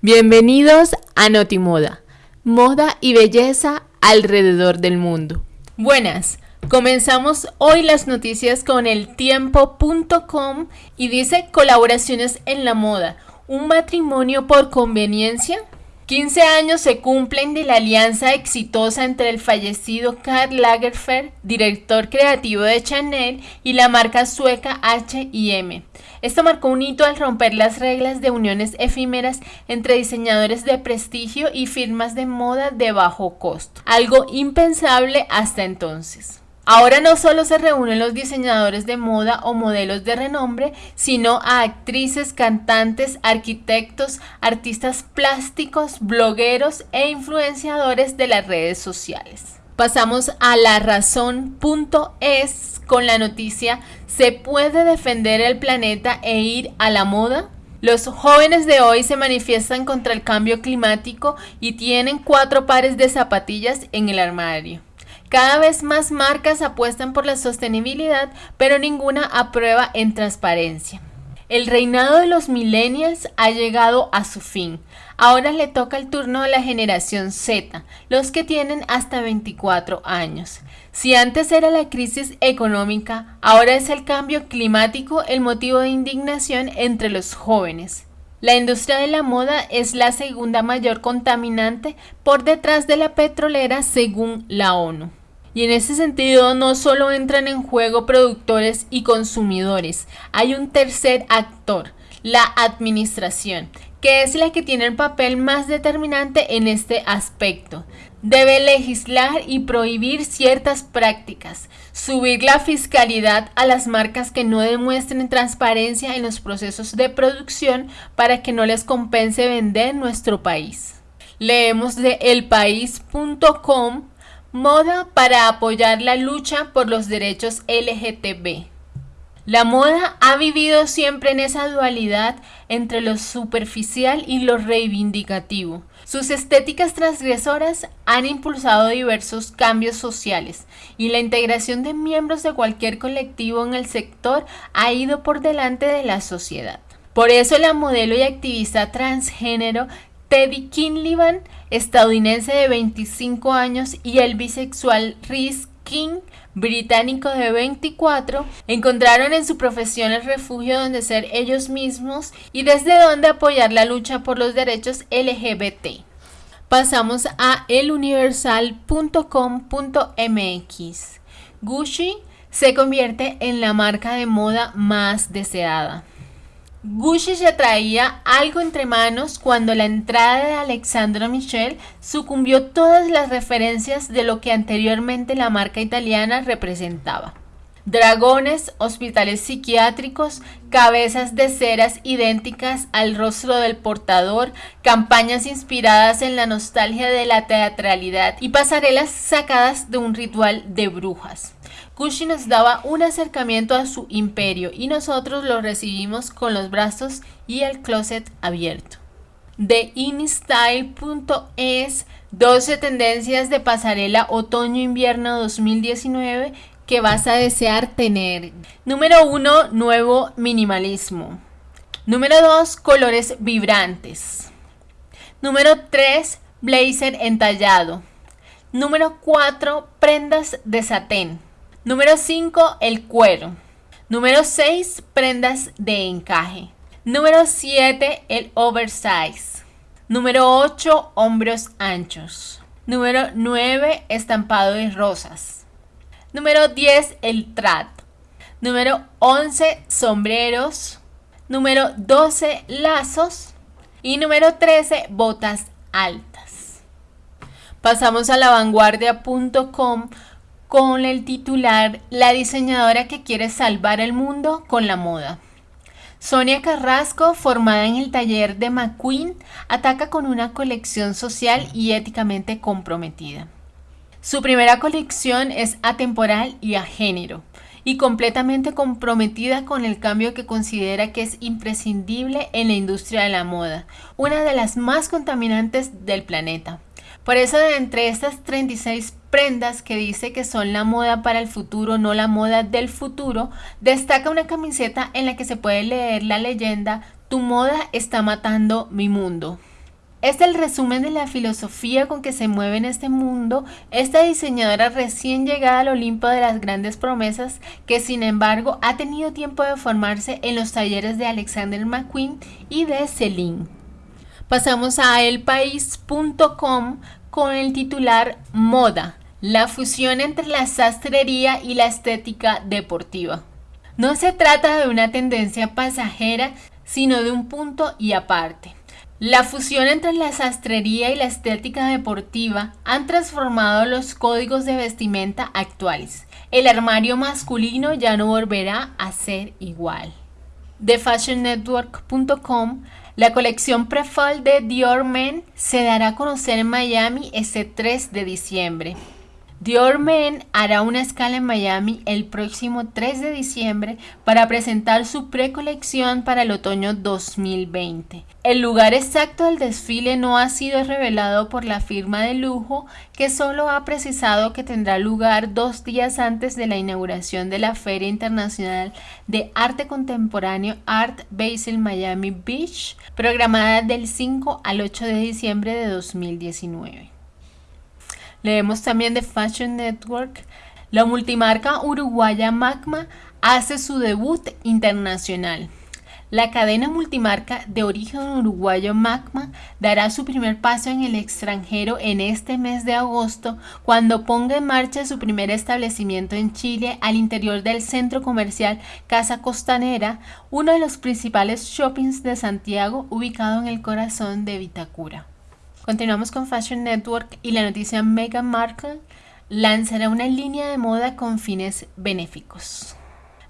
Bienvenidos a Notimoda, moda y belleza alrededor del mundo. Buenas, comenzamos hoy las noticias con el tiempo.com y dice colaboraciones en la moda, un matrimonio por conveniencia. 15 años se cumplen de la alianza exitosa entre el fallecido Karl Lagerfeld, director creativo de Chanel, y la marca sueca H&M. Esto marcó un hito al romper las reglas de uniones efímeras entre diseñadores de prestigio y firmas de moda de bajo costo, algo impensable hasta entonces. Ahora no solo se reúnen los diseñadores de moda o modelos de renombre, sino a actrices, cantantes, arquitectos, artistas plásticos, blogueros e influenciadores de las redes sociales. Pasamos a la razón.es con la noticia ¿Se puede defender el planeta e ir a la moda? Los jóvenes de hoy se manifiestan contra el cambio climático y tienen cuatro pares de zapatillas en el armario. Cada vez más marcas apuestan por la sostenibilidad, pero ninguna aprueba en transparencia. El reinado de los millennials ha llegado a su fin. Ahora le toca el turno a la generación Z, los que tienen hasta 24 años. Si antes era la crisis económica, ahora es el cambio climático el motivo de indignación entre los jóvenes. La industria de la moda es la segunda mayor contaminante por detrás de la petrolera según la ONU. Y en ese sentido no solo entran en juego productores y consumidores, hay un tercer actor, la administración, que es la que tiene el papel más determinante en este aspecto. Debe legislar y prohibir ciertas prácticas, subir la fiscalidad a las marcas que no demuestren transparencia en los procesos de producción para que no les compense vender nuestro país. Leemos de elpaís.com Moda para apoyar la lucha por los derechos LGTB. La moda ha vivido siempre en esa dualidad entre lo superficial y lo reivindicativo. Sus estéticas transgresoras han impulsado diversos cambios sociales y la integración de miembros de cualquier colectivo en el sector ha ido por delante de la sociedad. Por eso la modelo y activista transgénero Teddy Kinlivan, estadounidense de 25 años, y el bisexual Rhys King, británico de 24, encontraron en su profesión el refugio donde ser ellos mismos y desde donde apoyar la lucha por los derechos LGBT. Pasamos a eluniversal.com.mx. Gucci se convierte en la marca de moda más deseada. Gucci ya traía algo entre manos cuando la entrada de Alexandro Michel sucumbió todas las referencias de lo que anteriormente la marca italiana representaba. Dragones, hospitales psiquiátricos, cabezas de ceras idénticas al rostro del portador, campañas inspiradas en la nostalgia de la teatralidad y pasarelas sacadas de un ritual de brujas. Gucci nos daba un acercamiento a su imperio y nosotros lo recibimos con los brazos y el closet abierto. De InStyle.es 12 tendencias de pasarela otoño-invierno 2019 que vas a desear tener. Número 1, nuevo minimalismo. Número 2, colores vibrantes. Número 3, blazer entallado. Número 4, prendas de satén. Número 5, el cuero. Número 6, prendas de encaje. Número 7, el oversize. Número 8, hombros anchos. Número 9, estampado de rosas. Número 10, el trat. Número 11, sombreros. Número 12, lazos. Y número 13, botas altas. Pasamos a la vanguardia.com con el titular La diseñadora que quiere salvar el mundo con la moda. Sonia Carrasco, formada en el taller de McQueen, ataca con una colección social y éticamente comprometida. Su primera colección es atemporal y a género, y completamente comprometida con el cambio que considera que es imprescindible en la industria de la moda, una de las más contaminantes del planeta. Por eso de entre estas 36 prendas que dice que son la moda para el futuro, no la moda del futuro, destaca una camiseta en la que se puede leer la leyenda Tu moda está matando mi mundo. es el resumen de la filosofía con que se mueve en este mundo esta diseñadora recién llegada al Olimpo de las grandes promesas que sin embargo ha tenido tiempo de formarse en los talleres de Alexander McQueen y de Celine. Pasamos a elpaís.com con el titular Moda, la fusión entre la sastrería y la estética deportiva. No se trata de una tendencia pasajera, sino de un punto y aparte. La fusión entre la sastrería y la estética deportiva han transformado los códigos de vestimenta actuales. El armario masculino ya no volverá a ser igual. De FashionNetwork.com, la colección Prefall de Dior Men se dará a conocer en Miami este 3 de diciembre. Dior Men hará una escala en Miami el próximo 3 de diciembre para presentar su precolección para el otoño 2020. El lugar exacto del desfile no ha sido revelado por la firma de lujo, que solo ha precisado que tendrá lugar dos días antes de la inauguración de la Feria Internacional de Arte Contemporáneo Art Basel Miami Beach, programada del 5 al 8 de diciembre de 2019. Leemos también de Fashion Network. La multimarca uruguaya Magma hace su debut internacional. La cadena multimarca de origen uruguayo Magma dará su primer paso en el extranjero en este mes de agosto cuando ponga en marcha su primer establecimiento en Chile al interior del centro comercial Casa Costanera, uno de los principales shoppings de Santiago ubicado en el corazón de Vitacura. Continuamos con Fashion Network y la noticia Meghan Markle lanzará una línea de moda con fines benéficos.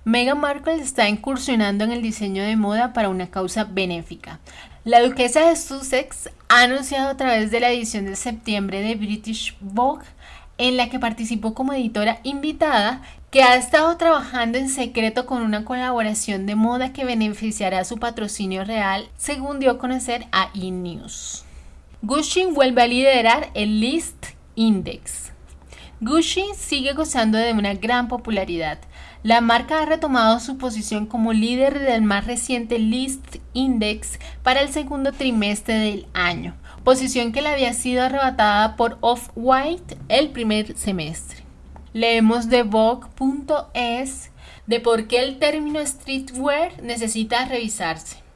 Meghan Markle está incursionando en el diseño de moda para una causa benéfica. La duquesa de Sussex ha anunciado a través de la edición de septiembre de British Vogue, en la que participó como editora invitada, que ha estado trabajando en secreto con una colaboración de moda que beneficiará su patrocinio real, según dio a conocer a E! Gucci vuelve a liderar el List Index. Gucci sigue gozando de una gran popularidad. La marca ha retomado su posición como líder del más reciente List Index para el segundo trimestre del año, posición que le había sido arrebatada por Off-White el primer semestre. Leemos de Vogue.es de por qué el término streetwear necesita revisarse.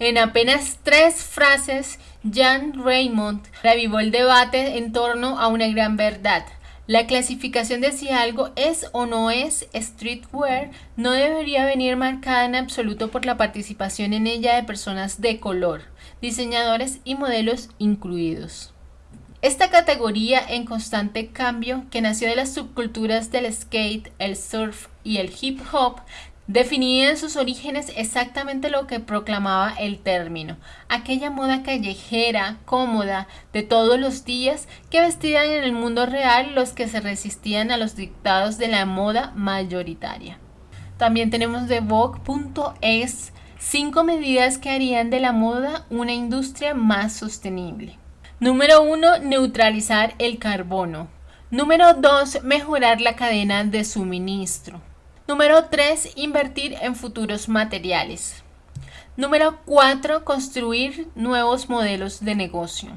En apenas tres frases, Jan Raymond revivó el debate en torno a una gran verdad. La clasificación de si algo es o no es streetwear no debería venir marcada en absoluto por la participación en ella de personas de color, diseñadores y modelos incluidos. Esta categoría en constante cambio, que nació de las subculturas del skate, el surf y el hip hop, Definía en sus orígenes exactamente lo que proclamaba el término, aquella moda callejera, cómoda, de todos los días que vestían en el mundo real los que se resistían a los dictados de la moda mayoritaria. También tenemos de Vogue.es cinco medidas que harían de la moda una industria más sostenible. Número 1. Neutralizar el carbono. Número 2. Mejorar la cadena de suministro. Número 3. Invertir en futuros materiales. Número 4. Construir nuevos modelos de negocio.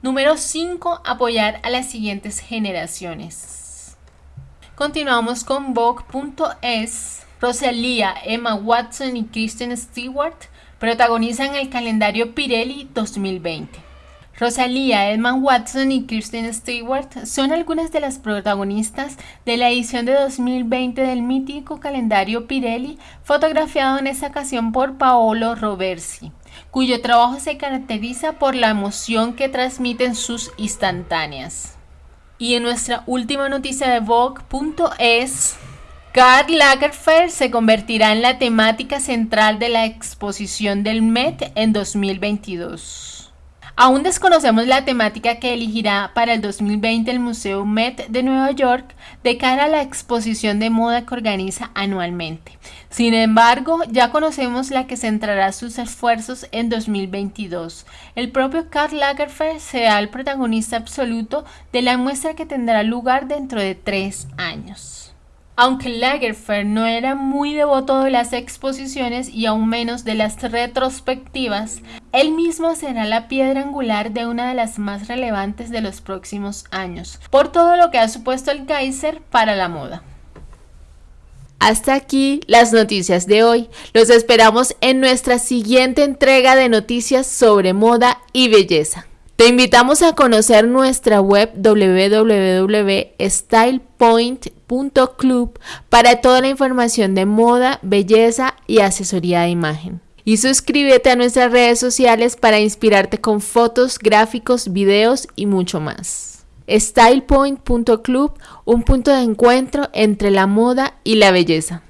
Número 5. Apoyar a las siguientes generaciones. Continuamos con Vogue.es. Rosalía, Emma Watson y Kristen Stewart protagonizan el calendario Pirelli 2020. Rosalía, Edmund Watson y Kristen Stewart son algunas de las protagonistas de la edición de 2020 del mítico calendario Pirelli, fotografiado en esa ocasión por Paolo Roversi, cuyo trabajo se caracteriza por la emoción que transmiten sus instantáneas. Y en nuestra última noticia de Vogue.es, Karl Lagerfeld se convertirá en la temática central de la exposición del Met en 2022. Aún desconocemos la temática que elegirá para el 2020 el Museo Met de Nueva York de cara a la exposición de moda que organiza anualmente. Sin embargo, ya conocemos la que centrará sus esfuerzos en 2022. El propio Karl Lagerfeld será el protagonista absoluto de la muestra que tendrá lugar dentro de tres años. Aunque Lagerfeld no era muy devoto de las exposiciones y aún menos de las retrospectivas, él mismo será la piedra angular de una de las más relevantes de los próximos años, por todo lo que ha supuesto el Kaiser para la moda. Hasta aquí las noticias de hoy. Los esperamos en nuestra siguiente entrega de noticias sobre moda y belleza. Te invitamos a conocer nuestra web www.stylepoint.club para toda la información de moda, belleza y asesoría de imagen. Y suscríbete a nuestras redes sociales para inspirarte con fotos, gráficos, videos y mucho más. StylePoint.club, un punto de encuentro entre la moda y la belleza.